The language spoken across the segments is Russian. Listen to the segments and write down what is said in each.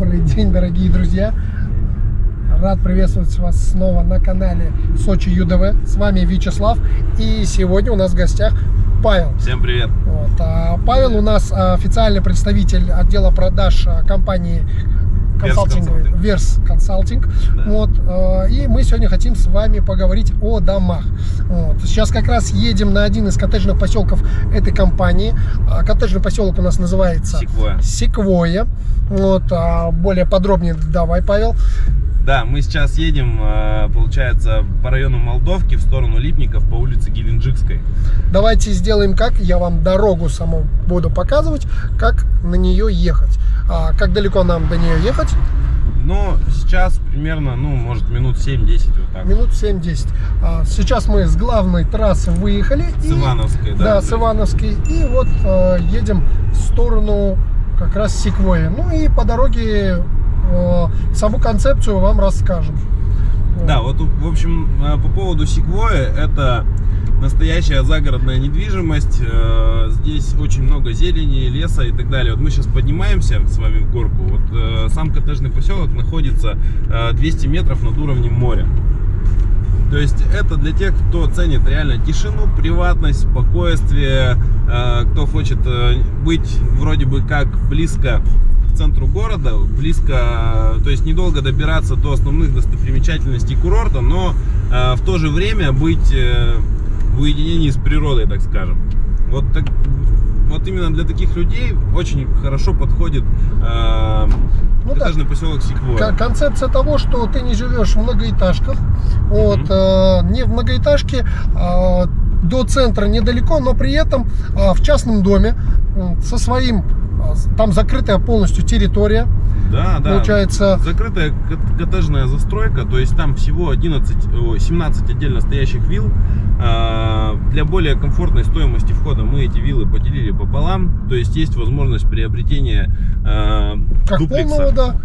Добрый день, дорогие друзья! Рад приветствовать вас снова на канале Сочи ЮДВ. С вами Вячеслав. И сегодня у нас в гостях Павел. Всем привет! Вот. А Павел у нас официальный представитель отдела продаж а, компании консалтинговый, Верс Консалтинг. Да. Вот, э, и мы сегодня хотим с вами поговорить о домах. Вот. Сейчас как раз едем на один из коттеджных поселков этой компании. А, коттеджный поселок у нас называется Секвоя. Секвоя. Вот, а более подробнее давай, Павел. Да, мы сейчас едем, э, получается, по району Молдовки в сторону Липников по улице Геленджикской. Давайте сделаем как, я вам дорогу саму буду показывать, как на нее ехать. А как далеко нам до нее ехать? Ну, сейчас примерно, ну, может, минут 7-10 вот так. Минут 7-10. А, сейчас мы с главной трассы выехали. С и, Ивановской, да? Да, с Ивановской. И вот э, едем в сторону как раз Секвои. Ну и по дороге э, саму концепцию вам расскажем. Да, вот, в общем, э, по поводу Секвои, это настоящая загородная недвижимость. Э, здесь очень много зелени, леса и так далее. Вот мы сейчас поднимаемся с вами в горку. Вот э, сам коттеджный поселок находится 200 метров над уровнем моря. То есть это для тех, кто ценит реально тишину, приватность, спокойствие, кто хочет быть вроде бы как близко центру города, близко, то есть недолго добираться до основных достопримечательностей курорта, но э, в то же время быть э, уединении с природой, так скажем. Вот, так, вот именно для таких людей очень хорошо подходит э, ну, коттеджный да. поселок Секвоя. Концепция того, что ты не живешь в многоэтажках, вот, mm -hmm. э, не в многоэтажке, э, до центра недалеко, но при этом э, в частном доме со своим там закрытая полностью территория. Да, да. Получается... Закрытая коттеджная застройка, то есть там всего 11, 17 отдельно стоящих вилл. А, для более комфортной стоимости входа мы эти виллы поделили пополам. То есть есть возможность приобретения а, как дуплекса. Полного, да.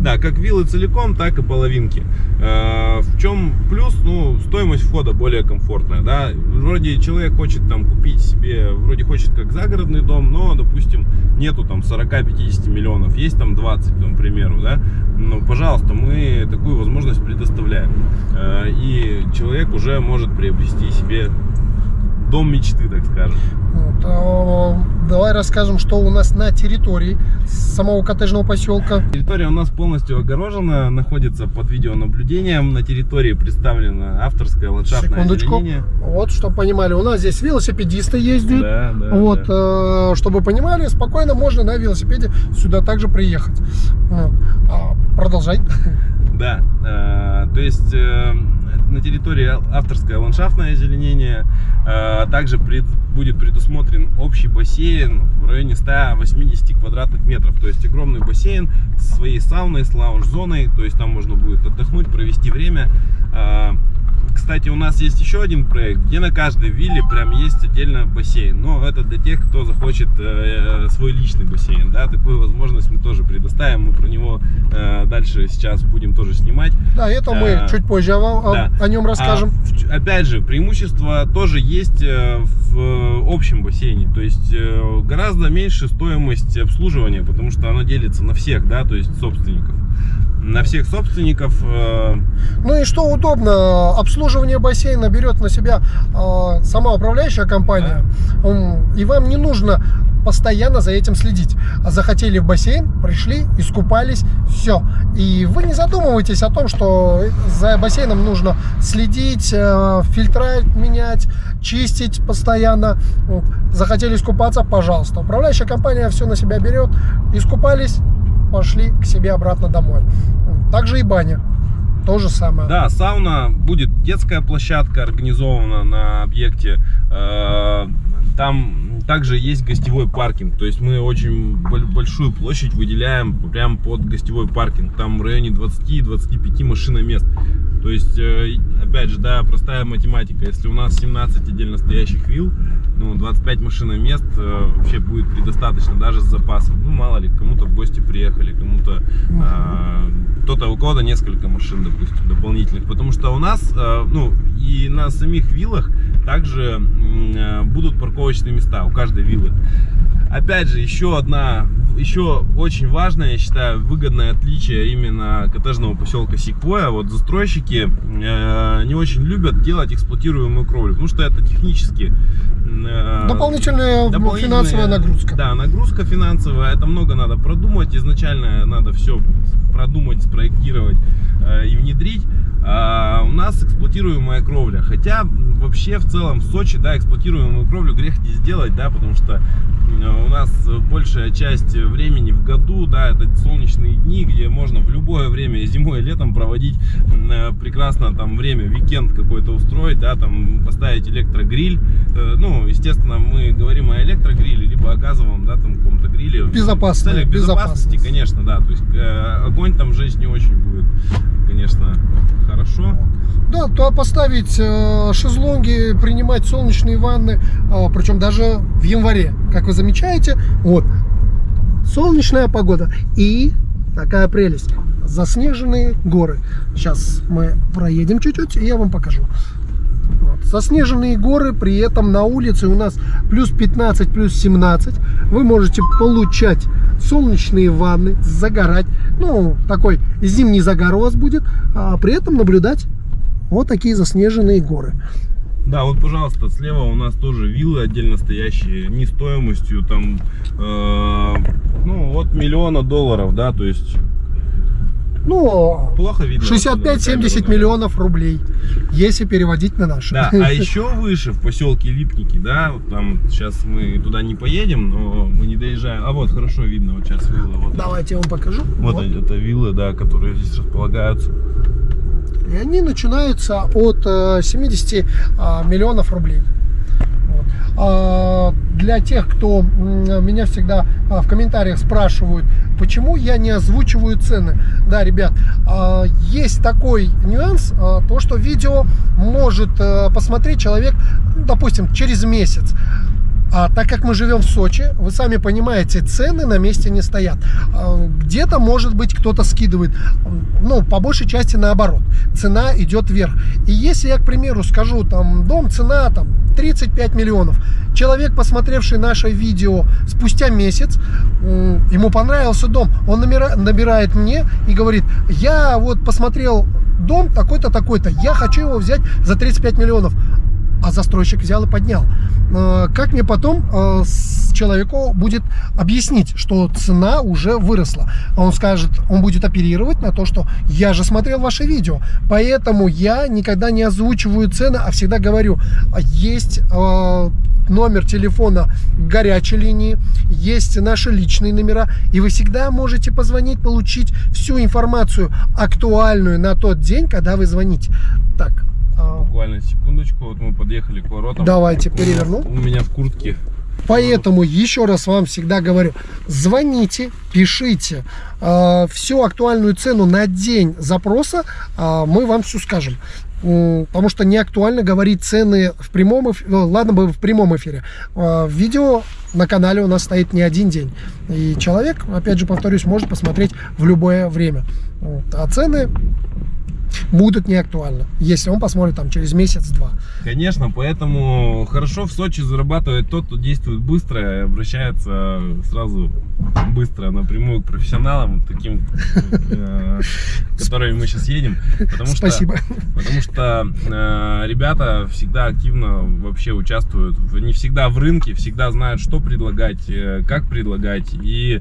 Да, как виллы целиком, так и половинки. Э, в чем плюс? Ну, стоимость входа более комфортная, да. Вроде человек хочет там купить себе, вроде хочет как загородный дом, но, допустим, нету там 40-50 миллионов, есть там 20, там, к примеру, да. Ну, пожалуйста, мы такую возможность предоставляем. Э, и человек уже может приобрести себе дом мечты, так скажем. Вот, а, давай расскажем, что у нас на территории самого коттеджного поселка. Территория у нас полностью огорожена, находится под видеонаблюдением. На территории представлено авторское ландшафтное Секундочку. озеленение. Вот, чтобы понимали, у нас здесь велосипедисты ездят. Да, да, вот, да. Э, чтобы понимали, спокойно можно на велосипеде сюда также приехать. А, продолжай. Да, э, то есть э, на территории авторское ландшафтное озеленение, э, также пред, будет предусмотрен общий бассейн в районе 180 квадратных метров, то есть огромный бассейн с своей сауной, с лаунж-зоной, то есть там можно будет отдохнуть, провести время. Э, кстати, у нас есть еще один проект, где на каждой вилле прям есть отдельно бассейн. Но это для тех, кто захочет э, свой личный бассейн. Да, такую возможность мы тоже предоставим. Мы про него э, дальше сейчас будем тоже снимать. Да, это мы а, чуть позже о, да. о нем расскажем. А, опять же, преимущество тоже есть э, в общем бассейне. То есть э, гораздо меньше стоимость обслуживания, потому что оно делится на всех, да, то есть собственников на всех собственников. Э, ну и что удобно, обслуживание бассейна берет на себя э, сама управляющая компания, да. и вам не нужно постоянно за этим следить. А захотели в бассейн, пришли, искупались, все. И вы не задумываетесь о том, что за бассейном нужно следить, э, фильтра менять, чистить постоянно. Захотели искупаться, пожалуйста. Управляющая компания все на себя берет, искупались, пошли к себе обратно домой. Также и баня. То же самое. Да, сауна, будет детская площадка организована на объекте. Э, там также есть гостевой паркинг. То есть мы очень большую площадь выделяем прямо под гостевой паркинг. Там в районе 20-25 машиномест. То есть, э, опять же, да, простая математика. Если у нас 17 отдельно стоящих вилл, ну, 25 машиномест э, вообще будет предостаточно, даже с запасом. Ну, мало ли, кому-то в гости приехали, кому-то, э, кто-то, у кого-то несколько машин, допустим, дополнительных. Потому что у нас, э, ну, и на самих виллах также э, будут парковочные места у каждой виллы. Опять же, еще одна еще очень важное, я считаю, выгодное отличие именно коттеджного поселка Сиквоя. Вот застройщики э, не очень любят делать эксплуатируемую кровлю, потому что это технически э, дополнительная, дополнительная финансовая нагрузка. Да, нагрузка финансовая. Это много надо продумать. Изначально надо все продумать, спроектировать э, и внедрить. А у нас эксплуатируемая кровля. Хотя вообще в целом в Сочи, да, эксплуатируемую кровлю грех не сделать, да, потому что у нас большая часть времени в году, да, это солнечные дни, где можно в любое время, зимой и летом проводить э, прекрасно там время, викенд какой-то устроить, да, там поставить электрогриль. Э, ну, естественно, мы говорим о электрогриле, либо о газовом, да, там каком-то гриле. Безопасно. В безопасности, конечно, да, то есть э, огонь там жечь не очень будет, конечно. Да, то поставить э, шезлонги, принимать солнечные ванны, э, причем даже в январе, как вы замечаете, вот, солнечная погода и такая прелесть, заснеженные горы. Сейчас мы проедем чуть-чуть, и я вам покажу. Вот. Заснеженные горы, при этом на улице у нас плюс 15, плюс 17. Вы можете получать солнечные ванны, загорать. Ну, такой зимний загар у вас будет, а при этом наблюдать вот такие заснеженные горы. Да, вот, пожалуйста, слева у нас тоже виллы отдельно стоящие, не стоимостью там, э, ну, от миллиона долларов, да, то есть... Ну, плохо видно. 65-70 миллионов рублей, если переводить на наши. Да, а еще выше, в поселке Липники, да, вот там сейчас мы туда не поедем, но мы не доезжаем. А вот, хорошо видно, вот сейчас вилла. Вот Давайте я вам покажу. Вот, вот. это виллы, да, которые здесь располагаются. И они начинаются от 70 э, а, миллионов рублей. А, для тех, кто меня всегда а, в комментариях спрашивают, почему я не озвучиваю цены. Да, ребят, есть такой нюанс, то, что видео может э, посмотреть человек, допустим, через месяц. А так как мы живем в Сочи, вы сами понимаете, цены на месте не стоят. А, где-то, может быть, кто-то скидывает. Ну, по большей части наоборот. Цена идет вверх. И если я, к примеру, скажу, там, дом, цена, там, 35 миллионов. Человек, посмотревший наше видео спустя месяц, ему понравился дом. Он набирает мне и говорит, я вот посмотрел дом такой-то, такой-то, я хочу его взять за 35 миллионов а застройщик взял и поднял. Э, как мне потом э, человеку будет объяснить, что цена уже выросла? Он скажет, он будет оперировать на то, что я же смотрел ваше видео, поэтому я никогда не озвучиваю цены, а всегда говорю, есть э, номер телефона горячей линии, есть наши личные номера, и вы всегда можете позвонить, получить всю информацию актуальную на тот день, когда вы звоните. Так. Буквально секундочку, вот мы подъехали к воротам. Давайте переверну. У меня в куртке. Поэтому еще раз вам всегда говорю, звоните, пишите э, всю актуальную цену на день запроса, э, мы вам все скажем. Потому что не актуально говорить цены в прямом эфире, ну, ладно бы в прямом эфире. Э, видео на канале у нас стоит не один день. И человек, опять же повторюсь, может посмотреть в любое время. Вот. А цены будут не актуальны, если он посмотрит там через месяц-два. Конечно, поэтому хорошо в Сочи зарабатывает тот, кто действует быстро и обращается сразу быстро напрямую к профессионалам, таким, э, которыми мы сейчас едем. Потому Спасибо. Что, потому что э, ребята всегда активно вообще участвуют, не всегда в рынке, всегда знают, что предлагать, э, как предлагать. И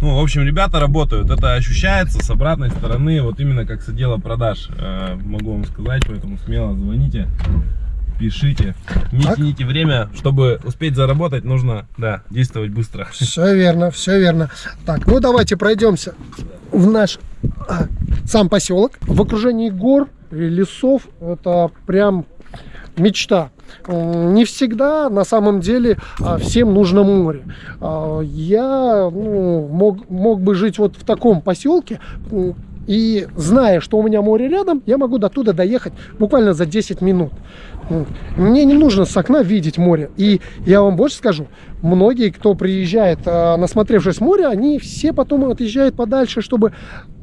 ну, в общем, ребята работают, это ощущается с обратной стороны, вот именно как с отдела продаж, э, могу вам сказать, поэтому смело звоните, пишите, не так? тяните время, чтобы успеть заработать, нужно, да, действовать быстро. Все верно, все верно. Так, ну давайте пройдемся в наш а, сам поселок, в окружении гор, лесов, это прям мечта. Не всегда на самом деле а, всем нужно море. А, я ну, мог, мог бы жить вот в таком поселке, и зная, что у меня море рядом, я могу до туда доехать буквально за 10 минут. Мне не нужно с окна видеть море. И я вам больше скажу, многие, кто приезжает, а, насмотревшись море, они все потом отъезжают подальше, чтобы...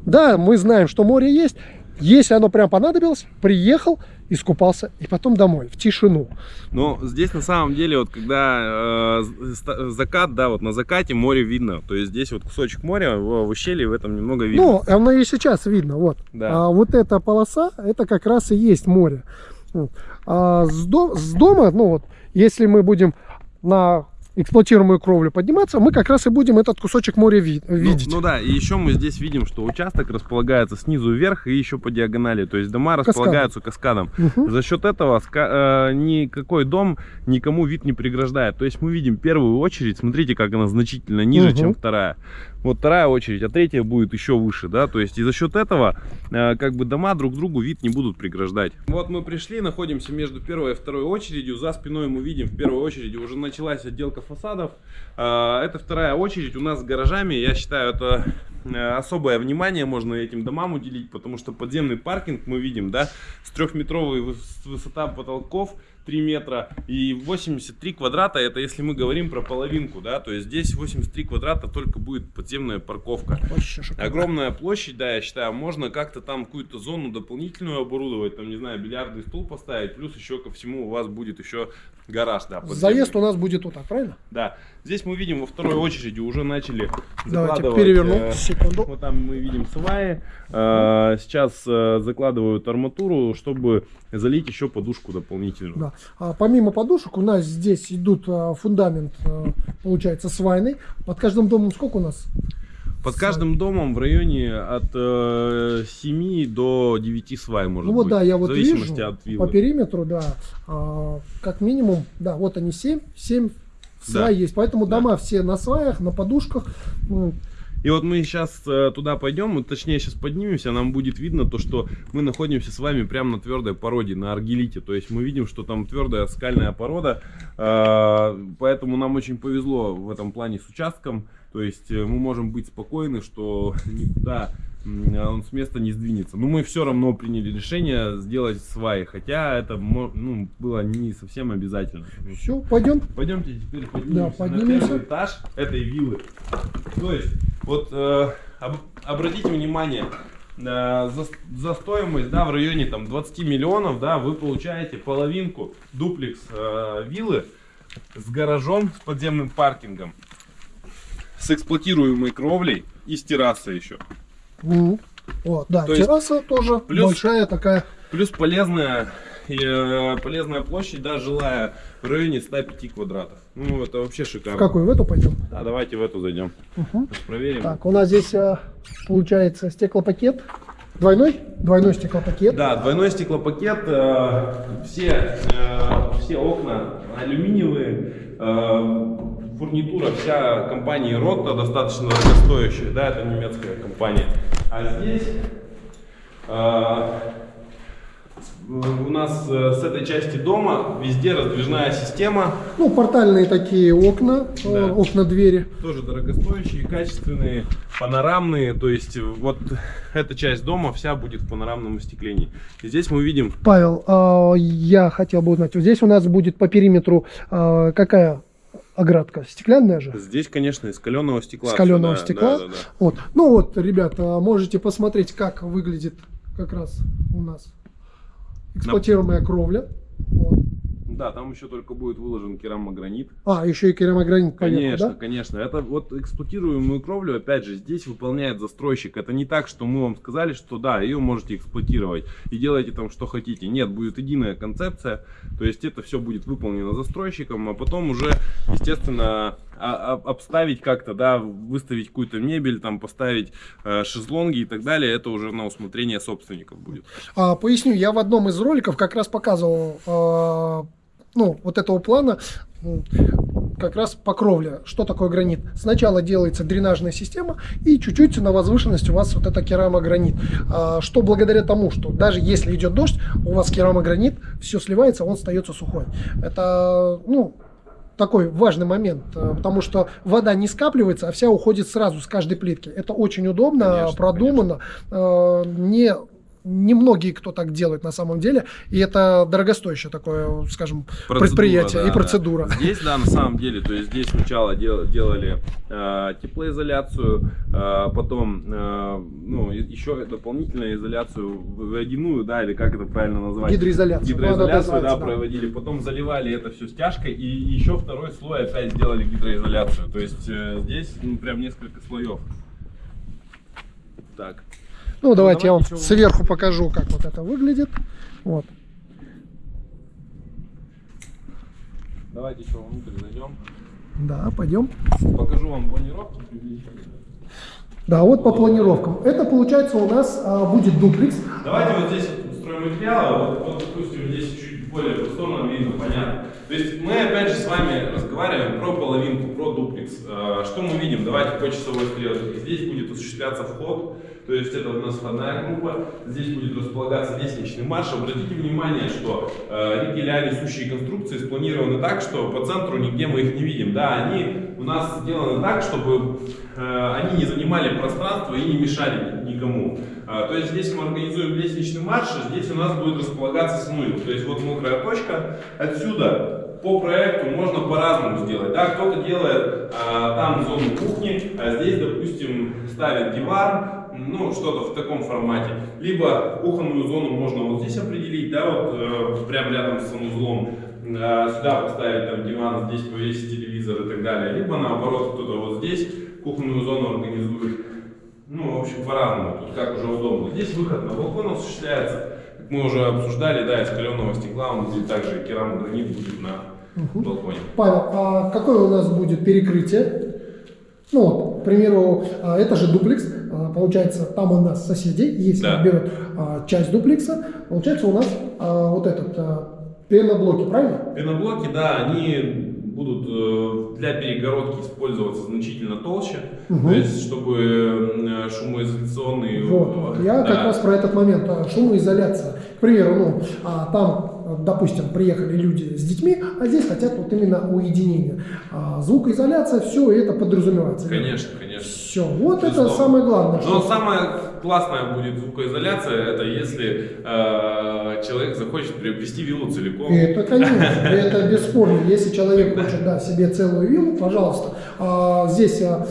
Да, мы знаем, что море есть, если оно прям понадобилось, приехал, искупался и потом домой, в тишину. Но здесь на самом деле, вот когда э, закат, да, вот на закате море видно. То есть здесь вот кусочек моря в, в ущелье в этом немного видно. Ну, оно и сейчас видно, вот. Да. А вот эта полоса, это как раз и есть море. А с, дом, с дома, ну вот, если мы будем на эксплуатируемую кровлю подниматься, мы как раз и будем этот кусочек моря ви ну, видеть. Ну, ну да, и еще мы здесь видим, что участок располагается снизу вверх и еще по диагонали. То есть дома располагаются каскадом. Угу. За счет этого э, никакой дом никому вид не преграждает. То есть мы видим первую очередь, смотрите, как она значительно ниже, угу. чем вторая вот вторая очередь, а третья будет еще выше, да, то есть и за счет этого э, как бы дома друг другу вид не будут преграждать. Вот мы пришли, находимся между первой и второй очередью, за спиной мы видим в первой очереди уже началась отделка фасадов, э, это вторая очередь у нас с гаражами, я считаю это э, особое внимание можно этим домам уделить, потому что подземный паркинг мы видим, да, с трехметровой высота потолков, 3 метра и 83 квадрата. Это если мы говорим про половинку да то есть здесь 83 квадрата только будет подземная парковка. Огромная площадь да я считаю можно как-то там какую-то зону дополнительную оборудовать там не знаю бильярдный стул поставить плюс еще ко всему у вас будет еще гараж да подземный. заезд у нас будет вот так правильно да здесь мы видим во второй очереди уже начали Давайте переверну э, секунду вот там мы видим сваи э, сейчас э, закладывают арматуру чтобы залить еще подушку дополнительную да. А, помимо подушек у нас здесь идут а, фундамент, а, получается, свайный. Под каждым домом сколько у нас? Под каждым домом в районе от э, 7 до 9 свай может ну, вот, быть. да, я вот в зависимости вижу, от виллы. По периметру, да, э, как минимум, да, вот они 7, 7 свай да. есть. Поэтому да. дома все на сваях, на подушках. И вот мы сейчас э, туда пойдем, точнее сейчас поднимемся, нам будет видно то, что мы находимся с вами прямо на твердой породе, на аргелите. То есть мы видим, что там твердая скальная порода, э, поэтому нам очень повезло в этом плане с участком. То есть э, мы можем быть спокойны, что никуда он с места не сдвинется. Но мы все равно приняли решение сделать сваи, хотя это ну, было не совсем обязательно. Все, пойдем. Пойдемте теперь поднимемся, да, поднимемся. на первый этаж этой виллы. То есть, вот э, об, обратите внимание, э, за, за стоимость, да, в районе там 20 миллионов, да, вы получаете половинку дуплекс э, виллы с гаражом, с подземным паркингом, с эксплуатируемой кровлей и с террасой еще. Mm. Вот, да, То терраса есть, тоже плюс, большая такая. Плюс полезная, э, полезная площадь, да, жилая в районе 105 квадратов. Ну, это вообще шикарно. В какую? В эту пойдем? Да, давайте в эту зайдем. Угу. Проверим. Так, у нас здесь э, получается стеклопакет. Двойной? Двойной стеклопакет. Да, двойной стеклопакет. Э, все, все окна алюминиевые фурнитура вся компании Ротта достаточно дорогостоящая, да, это немецкая компания. А здесь э, у нас э, с этой части дома везде раздвижная система. Ну, портальные такие окна, да. Э, окна-двери. Тоже дорогостоящие, качественные, панорамные. То есть вот эта часть дома вся будет в панорамном остеклении. И здесь мы видим... Павел, а, я хотел бы узнать, здесь у нас будет по периметру а, какая оградка стеклянная же? Здесь, конечно, из каленого стекла. Из каленого да, стекла. Да, да, да. Вот. Ну вот, ребята, можете посмотреть, как выглядит как раз у нас эксплуатируемая кровля. Вот. Да, там еще только будет выложен керамогранит. А, еще и керамогранит, Конечно, да? конечно. Это вот эксплуатируемую кровлю, опять же, здесь выполняет застройщик. Это не так, что мы вам сказали, что да, ее можете эксплуатировать и делайте там что хотите. Нет, будет единая концепция. То есть это все будет выполнено застройщиком, а потом уже, естественно, а, а, обставить как-то, да, выставить какую-то мебель, там поставить э, шезлонги и так далее, это уже на усмотрение собственников будет. А, поясню, я в одном из роликов как раз показывал э, ну, вот этого плана как раз по кровле. Что такое гранит? Сначала делается дренажная система и чуть-чуть на возвышенности у вас вот это керамогранит. А, что благодаря тому, что даже если идет дождь, у вас керамогранит, все сливается, он остается сухой. Это, ну, такой важный момент, э, потому что вода не скапливается, а вся уходит сразу с каждой плитки. Это очень удобно, конечно, продумано, конечно. не немногие кто так делает на самом деле, и это дорогостоящее такое, скажем, Процедура, предприятие да, и да. процедура. Здесь, да, на самом деле, то есть здесь сначала дел- делали э, теплоизоляцию, э, потом, э, ну, еще дополнительную изоляцию водяную, да, или как это правильно назвать? Гидроизоляцию. Гидроизоляцию, Ну, да, называется, да. проводили, потом заливали это все стяжкой, и еще второй слой опять сделали гидроизоляцию. То есть э, здесь ну, прям несколько слоев. Так. Ну, давайте я вам сверху покажу, как вот это выглядит. Вот. Давайте еще внутрь зайдем. Да, пойдем. Покажу вам приблизительно. Да, вот по планировкам. Это получается у нас а, будет дуплекс. Давайте вот здесь вот стройматериалы, вот, вот, допустим, здесь чуть более просторно видно, понятно. То есть мы опять же с вами разговариваем про половинку, про дуплекс. Э, Что мы видим? Давайте по часовой стрелке. Здесь будет осуществляться вход, то есть это у нас входная группа. Здесь будет располагаться лестничный марш. Обратите внимание, что э, ригеля, несущие конструкции спланированы так, что по центру нигде мы их не видим. Да, они у нас сделаны так, чтобы э, они не занимали пространство и не мешали никому. А, То есть здесь мы организуем лестничный марш, а здесь у нас будет располагаться снуил. То есть вот мокрая точка. Отсюда по проекту можно по-разному сделать. Да, кто-то делает а, там зону кухни, а здесь, допустим, ставит диван, ну, что-то в таком формате. Либо кухонную зону можно вот здесь определить, да, вот э, прям рядом с санузлом. Э, сюда поставить там диван, здесь повесить телевизор и так далее. Либо наоборот, кто-то вот здесь кухонную зону организует. Ну, в общем, по-разному, тут как уже удобно. Здесь выход на балкон осуществляется. Как мы уже обсуждали, да, из каленого стекла, он будет также керамогранит будет на балконе. Павел, а какое у нас будет перекрытие? Ну вот, к примеру, а, это же дуплекс. А, Получается, там у нас соседи, если Да. берут а, часть дуплекса, получается у нас а, вот этот а, пеноблоки, правильно? Пеноблоки, да, они будут э, для перегородки использоваться значительно толще, Мгм. то есть чтобы э, шумоизоляционные... Вот, вот. Я да. как раз про этот момент. Шумоизоляция. К примеру, ну, а, там, допустим, приехали люди с детьми, а здесь хотят вот именно уединения. А, звукоизоляция, все это подразумевается. Конечно, конечно. Все, вот это Безусловно. самое главное. Но что- самое классное будет звукоизоляция, это если э, человек захочет приобрести виллу целиком. Это, конечно, это бесспорно. Если человек хочет да, себе целую виллу, пожалуйста. А, здесь а,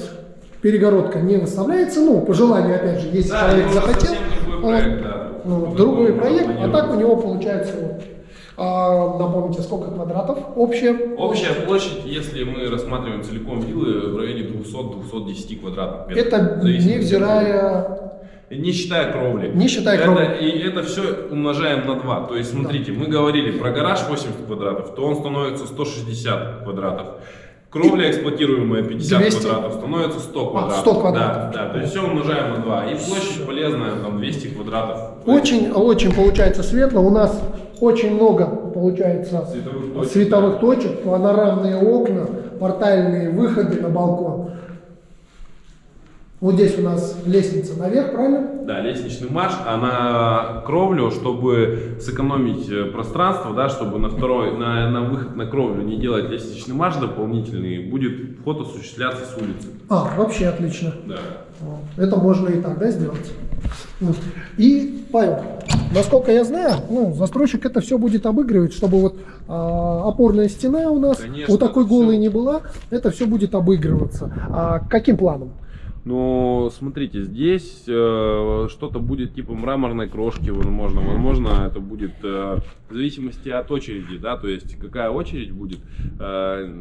перегородка не выставляется. Ну, по желанию, опять же, если Да, человек это захотел. он- проект, да. ну, другой проект, а так у него получается вот. А, напомните, сколько квадратов общее? Общая площадь, если мы рассматриваем целиком виллы, в районе 200-210 квадратных метров. Это невзирая... Не считая кровли. Не считая Это- кровли. И это все умножаем на 2. То есть, смотрите, мы говорили про гараж 80 квадратов, то он становится 160 квадратов. Кровля эксплуатируемая 50 200. квадратов становится 100 квадратов. 100 квадратов. Да, да, то есть все умножаем на 2. И площадь полезная, там 200 квадратов. Очень, очень получается светло. У нас очень много получается Световых точек, световых точек, панорамные окна, портальные выходы на балкон. Вот здесь у нас лестница наверх, правильно? Да, лестничный марш, а на кровлю, чтобы сэкономить э, пространство, да, чтобы на второй, на, на выход на кровлю не делать лестничный марш дополнительный, будет вход осуществляться с улицы. А, вообще отлично. Да. Вот. Это можно и так, да, сделать. Вот. И, Павел, насколько я знаю, ну, застройщик это все будет обыгрывать, чтобы вот а, опорная стена у нас Конечно, вот такой голой не была, это все будет обыгрываться. А каким планом? Ну, смотрите, здесь э, что-то будет типа мраморной крошки, возможно. Возможно, это будет э, в зависимости от очереди, да, то есть какая очередь будет. э,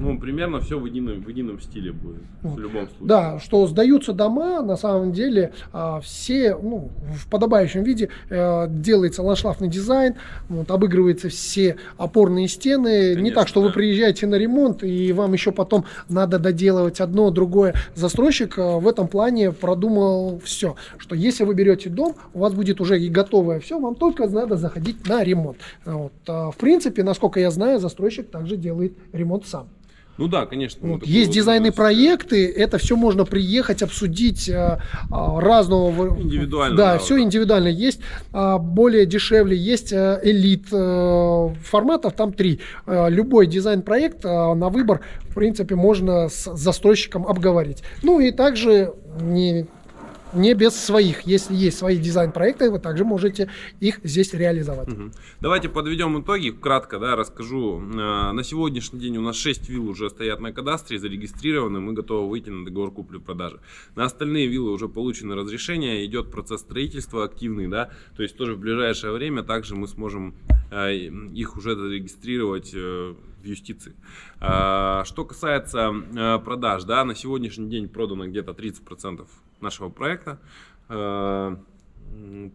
ну, примерно все в едином, в едином стиле будет, в любом случае. Да, что сдаются дома, на самом деле, а, все ну, в подобающем виде э, делается ландшафтный дизайн, вот, обыгрываются все опорные стены. Не Конечно, так, что вы да. приезжаете на ремонт, и вам еще потом надо доделывать одно, другое. Застройщик э, в этом плане продумал все, что если вы берете дом, у вас будет уже и готовое все, вам только надо заходить на ремонт. Вот. А, В принципе, насколько я знаю, застройщик также делает ремонт сам. Ну да, конечно. Вот, такое есть вот дизайны проекты, это все можно приехать, обсудить а, а, разного. Индивидуально, Да, да, все вот индивидуально. Есть а, более дешевле, есть а, элит а, форматов, там три. А, любой дизайн-проект а, на выбор, в принципе, можно с застройщиком обговорить. Ну и также не не без своих. Если есть свои дизайн-проекты, вы также можете их здесь реализовать. Мгм. Давайте подведем итоги. Кратко да, расскажу. Э, На сегодняшний день у нас 6 вилл уже стоят на кадастре, зарегистрированы. Мы готовы выйти на договор купли-продажи. На остальные виллы уже получено разрешение. Идет процесс строительства активный. Да? То есть тоже в ближайшее время также мы сможем э, их уже зарегистрировать э, в юстиции. Что касается продаж, да, на сегодняшний день продано где-то 30% нашего проекта. Э,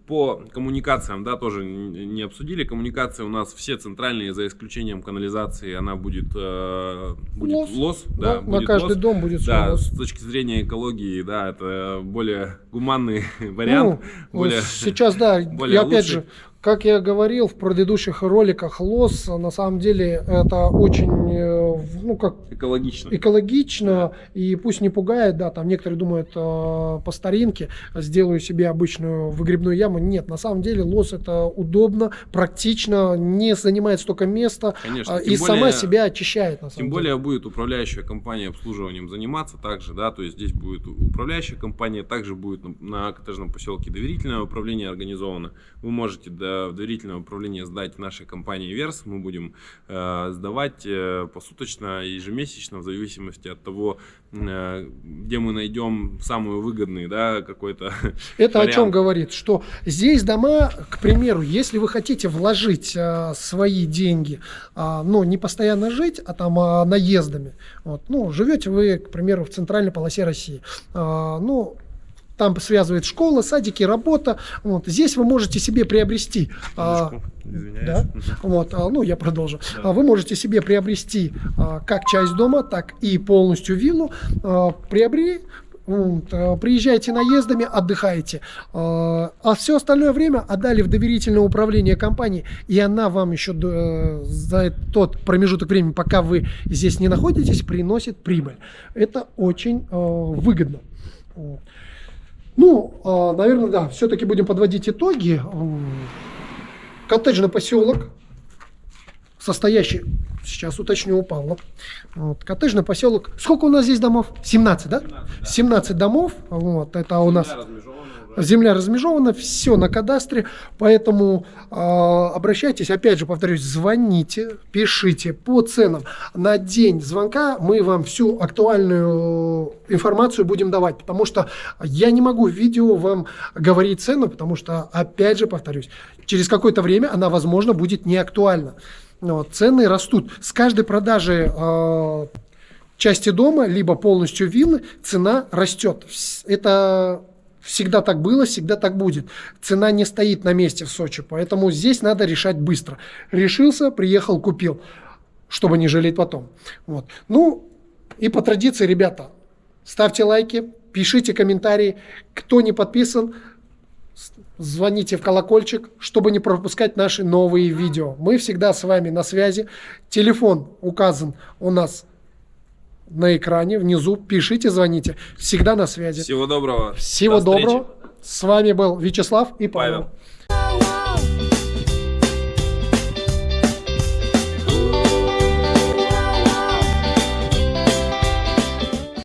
По коммуникациям, да, тоже не обсудили. Коммуникации у нас все центральные, за исключением канализации, она будет, э, будет Лос. лос. На- да, на будет каждый лос. дом будет Да, лос. с точки зрения экологии, да, это более гуманный вариант. Ну, более, Сейчас, да, более и опять лучший. же, как я говорил в предыдущих роликах, лос, на самом деле, это очень, э, ну, как экологично. экологично, и пусть не пугает, да, там некоторые думают э, по старинке, сделаю себе обычную выгребную яму. Нет, на самом деле лос это удобно, практично, не занимает столько места Конечно, а, и сама более- себя очищает, на самом Тем деле. более будет управляющая компания обслуживанием заниматься также, да, то есть здесь будет управляющая компания, также будет на, на коттеджном поселке доверительное управление организовано. Вы можете до, в доверительное управление сдать нашей компании Верс, мы будем э, сдавать э, посуточно, ежемесячно, в зависимости от того, э, где мы найдем самый выгодный, да, какой-то Это о чем вариант. говорит? Что здесь дома, к примеру, если вы хотите вложить а, свои деньги, а, ну, не постоянно жить, а там а, наездами, вот, ну, живете вы, к примеру, в центральной полосе России, а, ну, там связывает школа, садики, работа. Вот. Здесь вы можете себе приобрести а, извиняюсь. да? Вот, а, ну, я продолжу. Да. А Вы можете себе приобрести как часть дома, так и полностью виллу. Приобрели, вот, приезжаете наездами, отдыхаете. А все остальное время отдали в доверительное управление компании, и она вам еще э, за тот промежуток времени, пока вы здесь не находитесь, приносит прибыль. Это очень выгодно. Ну, а, наверное, да, все-таки будем подводить итоги. Коттеджный поселок, состоящий, сейчас уточню у Павла, вот, коттеджный поселок, сколько у нас здесь домов? 17, да? 17 домов, вот, это у нас... Земля размежована все на кадастре, поэтому э, обращайтесь, опять же, повторюсь, звоните, пишите по ценам. На день звонка мы вам всю актуальную информацию будем давать, потому что я не могу в видео вам говорить цену, потому что, опять же, повторюсь, через какое-то время она, возможно, будет не актуальна. Вот, цены растут. С каждой продажи э, части дома, либо полностью виллы, цена растет. Это всегда так было, всегда так будет. Цена не стоит на месте в Сочи, поэтому здесь надо решать быстро. Решился, приехал, купил, чтобы не жалеть потом. Вот. Ну, и по традиции, ребята, ставьте лайки, пишите комментарии. Кто не подписан, звоните в колокольчик, чтобы не пропускать наши новые видео. Мы всегда с вами на связи. Телефон указан у нас на экране внизу. Пишите, звоните. Всегда на связи. Всего доброго. Всего До встречи. доброго. С вами был Вячеслав и Павел. Павел.